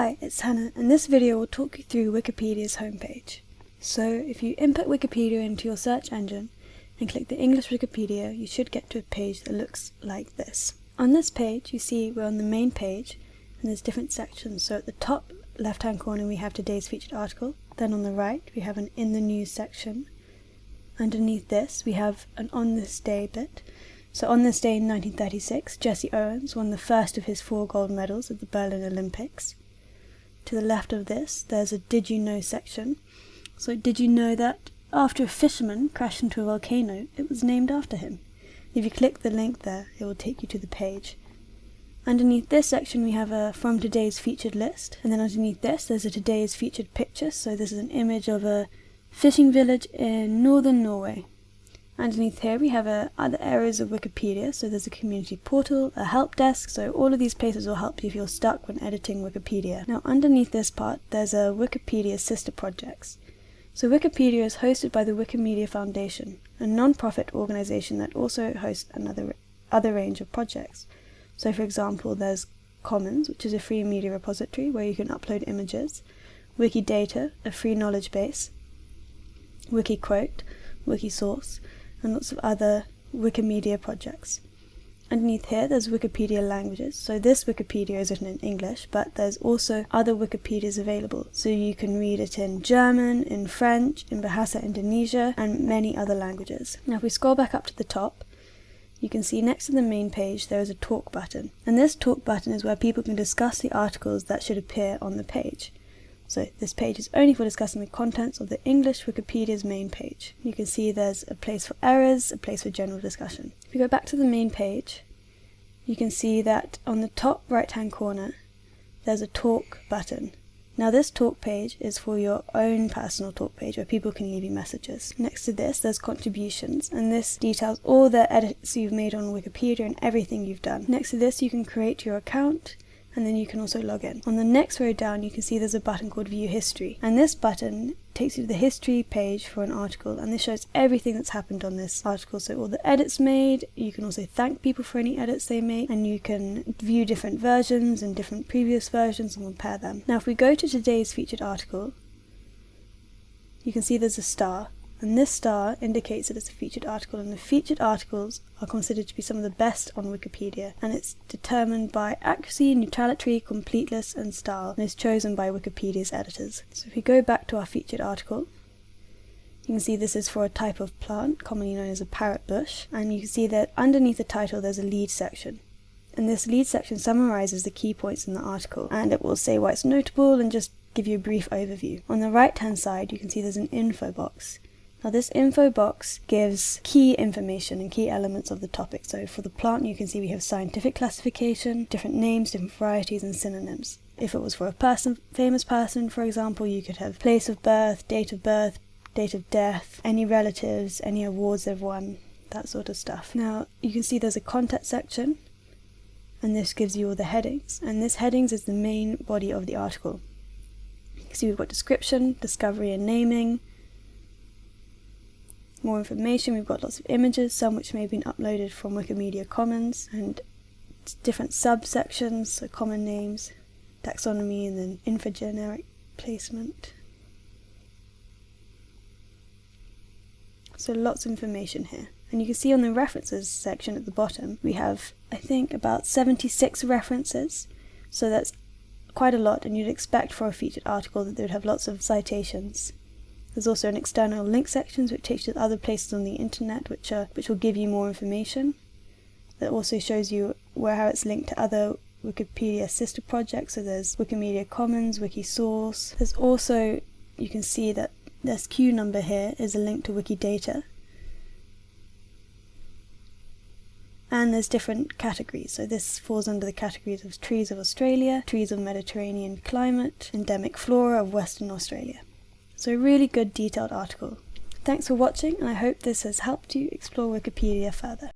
Hi, it's Hannah, and this video will talk you through Wikipedia's homepage. So, if you input Wikipedia into your search engine and click the English Wikipedia, you should get to a page that looks like this. On this page, you see we're on the main page, and there's different sections. So at the top left-hand corner we have today's featured article, then on the right we have an In the News section. Underneath this we have an On This Day bit, so on this day in 1936, Jesse Owens won the first of his four gold medals at the Berlin Olympics. To the left of this, there's a Did You Know section. So did you know that after a fisherman crashed into a volcano, it was named after him? If you click the link there, it will take you to the page. Underneath this section we have a from today's featured list, and then underneath this there's a today's featured picture, so this is an image of a fishing village in northern Norway. Underneath here we have uh, other areas of Wikipedia, so there's a community portal, a help desk, so all of these places will help you if you're stuck when editing Wikipedia. Now underneath this part there's a Wikipedia sister projects. So Wikipedia is hosted by the Wikimedia Foundation, a non-profit organization that also hosts another other range of projects. So for example there's Commons, which is a free media repository where you can upload images, Wikidata, a free knowledge base, Wikiquote, Wikisource, and lots of other Wikimedia projects. Underneath here there's Wikipedia languages, so this Wikipedia is written in English, but there's also other Wikipedias available, so you can read it in German, in French, in Bahasa Indonesia, and many other languages. Now if we scroll back up to the top, you can see next to the main page there is a talk button, and this talk button is where people can discuss the articles that should appear on the page. So this page is only for discussing the contents of the English Wikipedia's main page. You can see there's a place for errors, a place for general discussion. If we go back to the main page, you can see that on the top right hand corner there's a talk button. Now this talk page is for your own personal talk page where people can leave you messages. Next to this there's contributions and this details all the edits you've made on Wikipedia and everything you've done. Next to this you can create your account and then you can also log in. On the next row down you can see there's a button called view history and this button takes you to the history page for an article and this shows everything that's happened on this article so all the edits made you can also thank people for any edits they make and you can view different versions and different previous versions and compare them. Now if we go to today's featured article you can see there's a star and this star indicates that it's a featured article and the featured articles are considered to be some of the best on Wikipedia and it's determined by accuracy, neutrality, completeness and style and is chosen by Wikipedia's editors. So if we go back to our featured article you can see this is for a type of plant commonly known as a parrot bush and you can see that underneath the title there's a lead section and this lead section summarizes the key points in the article and it will say why it's notable and just give you a brief overview. On the right hand side you can see there's an info box now this info box gives key information and key elements of the topic. So for the plant you can see we have scientific classification, different names, different varieties and synonyms. If it was for a person, famous person for example, you could have place of birth, date of birth, date of death, any relatives, any awards they've won, that sort of stuff. Now you can see there's a contact section and this gives you all the headings and this headings is the main body of the article. You can see we've got description, discovery and naming, more information. We've got lots of images, some which may have been uploaded from Wikimedia Commons, and different subsections, so common names, taxonomy, and then infrageneric placement. So lots of information here. And you can see on the references section at the bottom, we have, I think, about 76 references. So that's quite a lot, and you'd expect for a featured article that they would have lots of citations. There's also an external link section which takes you to other places on the internet which, are, which will give you more information. That also shows you where how it's linked to other Wikipedia sister projects. So there's Wikimedia Commons, Wikisource. There's also, you can see that this Q number here is a link to Wikidata. And there's different categories. So this falls under the categories of trees of Australia, trees of Mediterranean climate, endemic flora of Western Australia. So really good detailed article. Thanks for watching and I hope this has helped you explore Wikipedia further.